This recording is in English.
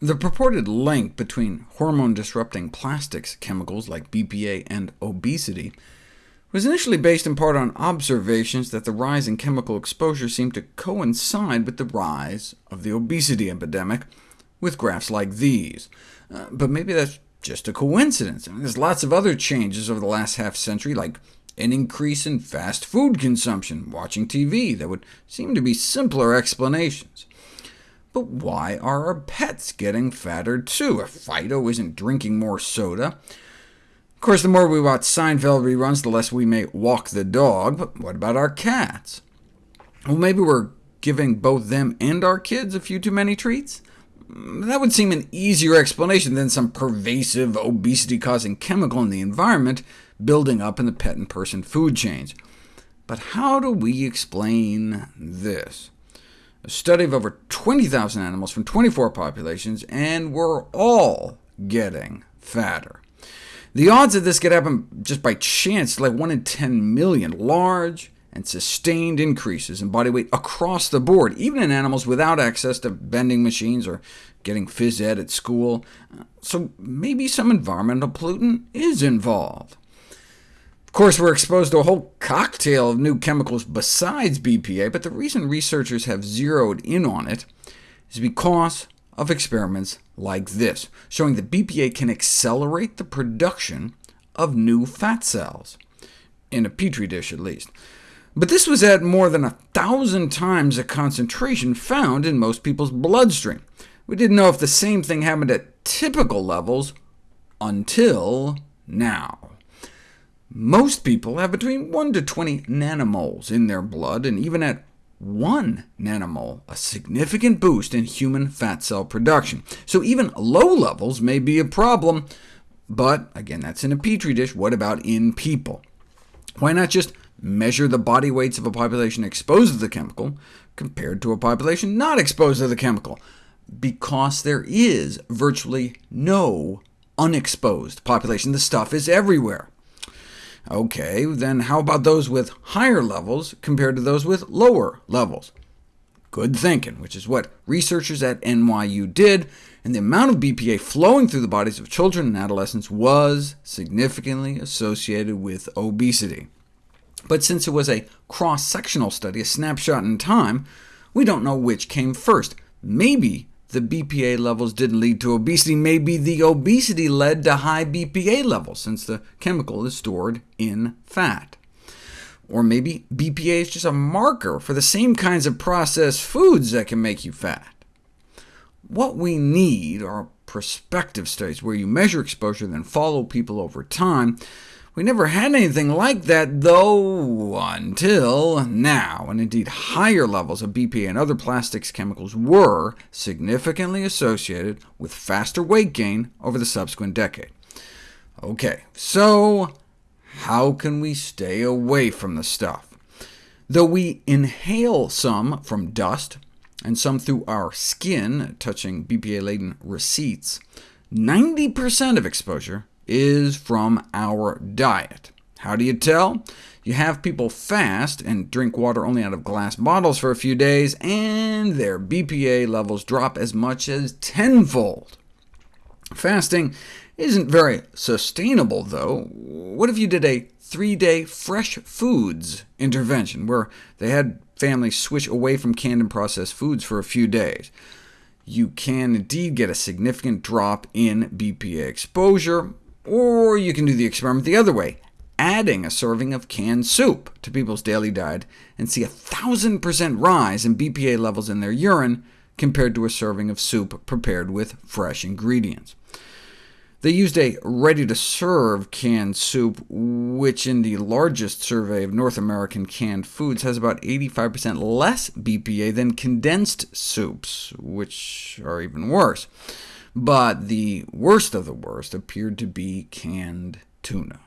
The purported link between hormone-disrupting plastics chemicals like BPA and obesity was initially based in part on observations that the rise in chemical exposure seemed to coincide with the rise of the obesity epidemic, with graphs like these. Uh, but maybe that's just a coincidence. I mean, there's lots of other changes over the last half-century, like an increase in fast food consumption, watching TV, that would seem to be simpler explanations. But why are our pets getting fatter too? If Fido isn't drinking more soda. Of course, the more we watch Seinfeld reruns, the less we may walk the dog, but what about our cats? Well, maybe we're giving both them and our kids a few too many treats? Mm, that would seem an easier explanation than some pervasive obesity-causing chemical in the environment building up in the pet and person food chains. But how do we explain this? A study of over 20,000 animals from 24 populations, and we're all getting fatter. The odds of this could happen just by chance, like 1 in 10 million, large and sustained increases in body weight across the board, even in animals without access to vending machines or getting phys ed at school. So maybe some environmental pollutant is involved course, we're exposed to a whole cocktail of new chemicals besides BPA, but the reason researchers have zeroed in on it is because of experiments like this, showing that BPA can accelerate the production of new fat cells, in a petri dish at least. But this was at more than a thousand times the concentration found in most people's bloodstream. We didn't know if the same thing happened at typical levels until now. Most people have between 1 to 20 nanomoles in their blood, and even at 1 nanomole, a significant boost in human fat cell production. So even low levels may be a problem, but again, that's in a petri dish. What about in people? Why not just measure the body weights of a population exposed to the chemical compared to a population not exposed to the chemical? Because there is virtually no unexposed population. The stuff is everywhere. OK, then how about those with higher levels compared to those with lower levels? Good thinking, which is what researchers at NYU did, and the amount of BPA flowing through the bodies of children and adolescents was significantly associated with obesity. But since it was a cross-sectional study, a snapshot in time, we don't know which came first. Maybe the BPA levels didn't lead to obesity. Maybe the obesity led to high BPA levels, since the chemical is stored in fat. Or maybe BPA is just a marker for the same kinds of processed foods that can make you fat. What we need are prospective studies where you measure exposure, then follow people over time, we never had anything like that, though, until now, and indeed higher levels of BPA and other plastics chemicals were significantly associated with faster weight gain over the subsequent decade. OK, so how can we stay away from the stuff? Though we inhale some from dust, and some through our skin, touching BPA-laden receipts, 90% of exposure is from our diet. How do you tell? You have people fast and drink water only out of glass bottles for a few days, and their BPA levels drop as much as tenfold. Fasting isn't very sustainable, though. What if you did a three-day fresh foods intervention, where they had families switch away from canned and processed foods for a few days? You can indeed get a significant drop in BPA exposure, or you can do the experiment the other way, adding a serving of canned soup to people's daily diet, and see a 1,000% rise in BPA levels in their urine compared to a serving of soup prepared with fresh ingredients. They used a ready-to-serve canned soup, which in the largest survey of North American canned foods has about 85% less BPA than condensed soups, which are even worse but the worst of the worst appeared to be canned tuna.